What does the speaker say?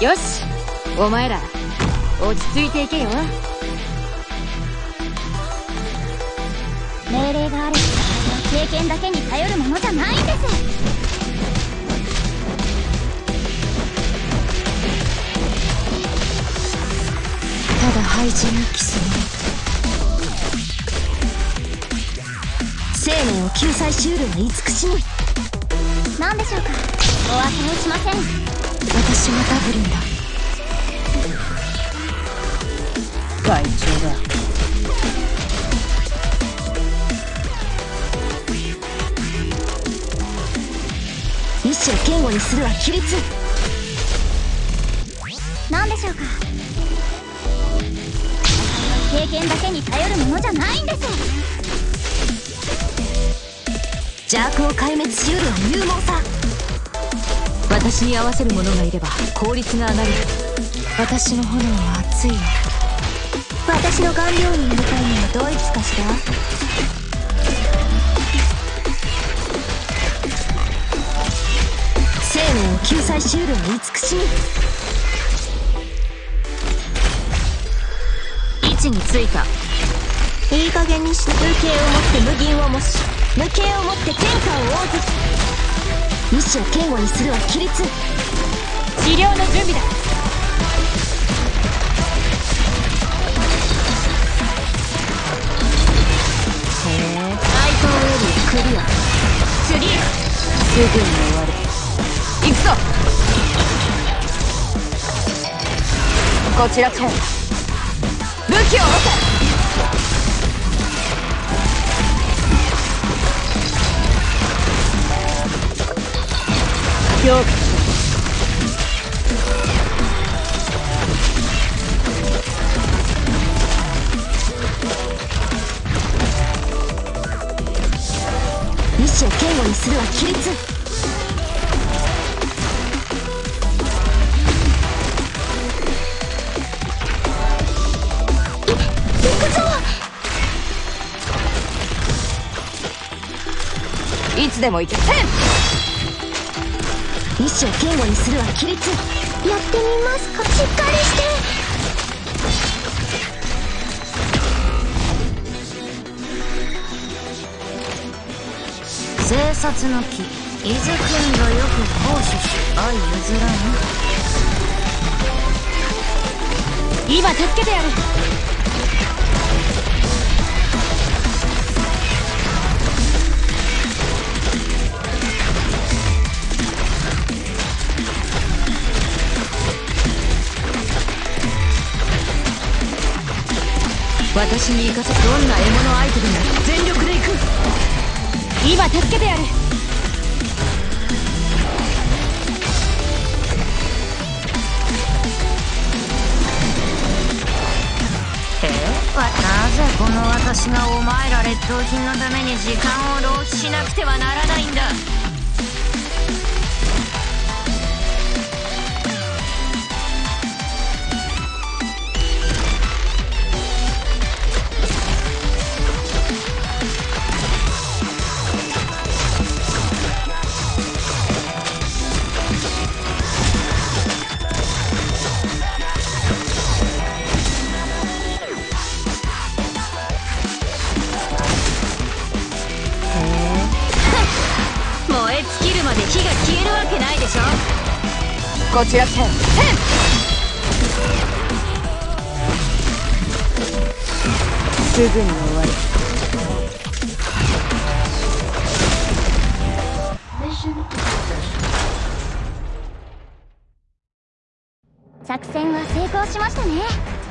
よし。お前ら落ち着いていけよ。命令がある経験だけに頼るものじゃないんです。ただ廃人のキス生命を救済しうるは慈しみ。何でしょうか。お忘れしません。私がダブルンだ。会長だ。意志を堅固にするは規律。何でしょうか。経験だけに頼るものじゃないんです。邪悪を壊滅しうるは勇猛さ私に合わせる者がいれば効率が上がる。私の炎は熱いよ私の顔料になりたいのはどいつかしら？生命を救済しうるは慈しみ。位置についた。いい加減にして風景をもって無銀を模し無形をもって天下を応ず意志を堅固にするは規律。治療の準備だ。へえ。対等よりクリア次すぐに終わる行くぞ。こちらと武器を下ろせ評価意志を堅固にするは。規律いつでも行け。せん意志を堅固にするは規律。やってみますか。しっかりして。生殺の木。伊豆君がよく行使し相譲らぬ。今助けてやる私に行かせどんな獲物相手でも全力で行く。今助けてやる。え？なぜこの私がお前ら劣等品のために時間を浪費しなくてはならないんだ？まで火が消えるわけないでしょ。こちらせん。せんすぐに終わる作戦は成功しましたね